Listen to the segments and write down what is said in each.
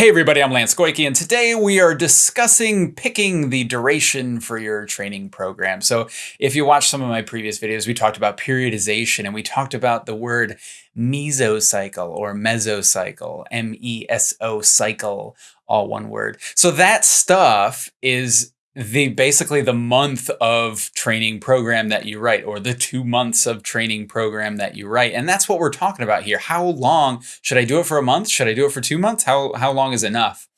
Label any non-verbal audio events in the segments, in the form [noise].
Hey everybody, I'm Lance Goyke, and today we are discussing picking the duration for your training program. So if you watched some of my previous videos, we talked about periodization and we talked about the word mesocycle or mesocycle, M-E-S-O cycle, all one word. So that stuff is the basically the month of training program that you write or the two months of training program that you write. And that's what we're talking about here. How long should i do it for a month? Should i do it for two months? How how long is enough?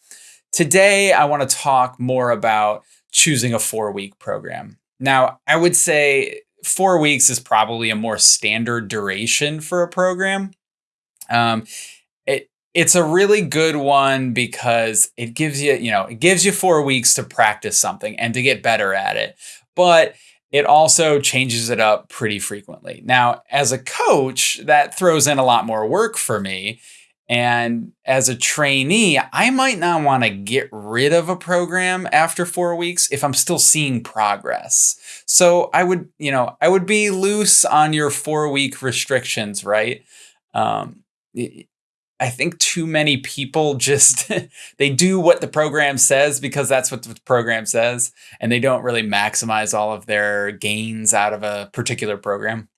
Today i want to talk more about choosing a four week program. Now i would say four weeks is probably a more standard duration for a program. Um, it's a really good one because it gives you, you know, it gives you four weeks to practice something and to get better at it. But it also changes it up pretty frequently. Now, as a coach, that throws in a lot more work for me. And as a trainee, I might not want to get rid of a program after four weeks if I'm still seeing progress. So I would, you know, I would be loose on your four week restrictions, right? Um, I think too many people just [laughs] they do what the program says because that's what the program says and they don't really maximize all of their gains out of a particular program.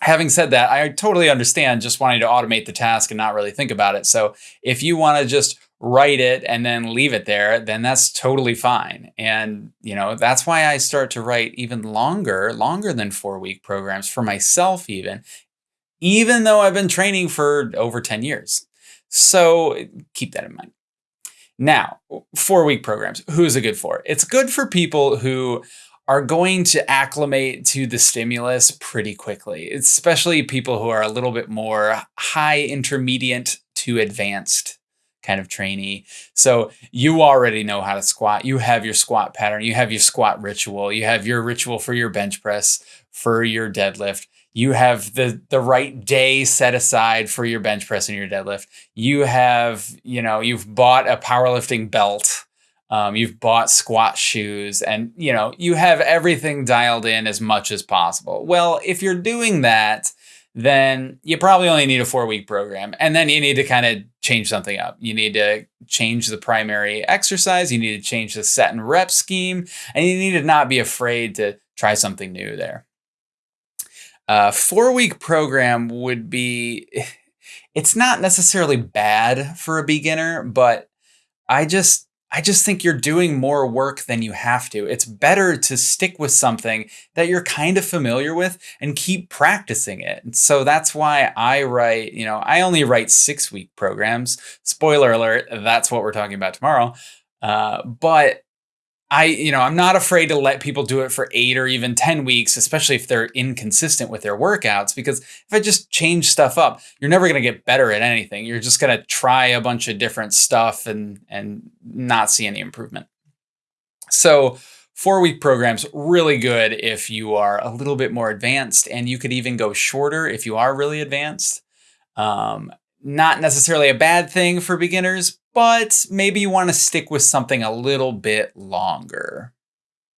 Having said that, I totally understand just wanting to automate the task and not really think about it. So if you want to just write it and then leave it there, then that's totally fine. And, you know, that's why I start to write even longer, longer than four week programs for myself, even, even though I've been training for over 10 years. So keep that in mind. Now, four week programs, who is it good for? It's good for people who are going to acclimate to the stimulus pretty quickly, especially people who are a little bit more high intermediate to advanced kind of trainee. So you already know how to squat. You have your squat pattern. You have your squat ritual. You have your ritual for your bench press, for your deadlift you have the the right day set aside for your bench press and your deadlift. You have, you know, you've bought a powerlifting belt. Um, you've bought squat shoes and you know you have everything dialed in as much as possible well if you're doing that then you probably only need a four week program and then you need to kind of change something up you need to change the primary exercise you need to change the set and rep scheme and you need to not be afraid to try something new there a four week program would be, it's not necessarily bad for a beginner, but I just, I just think you're doing more work than you have to. It's better to stick with something that you're kind of familiar with and keep practicing it. And so that's why I write, you know, I only write six week programs. Spoiler alert, that's what we're talking about tomorrow. Uh, but I, you know, I'm not afraid to let people do it for eight or even 10 weeks, especially if they're inconsistent with their workouts. Because if I just change stuff up, you're never going to get better at anything. You're just going to try a bunch of different stuff and, and not see any improvement. So four week programs, really good if you are a little bit more advanced and you could even go shorter if you are really advanced. Um, not necessarily a bad thing for beginners, but maybe you want to stick with something a little bit longer.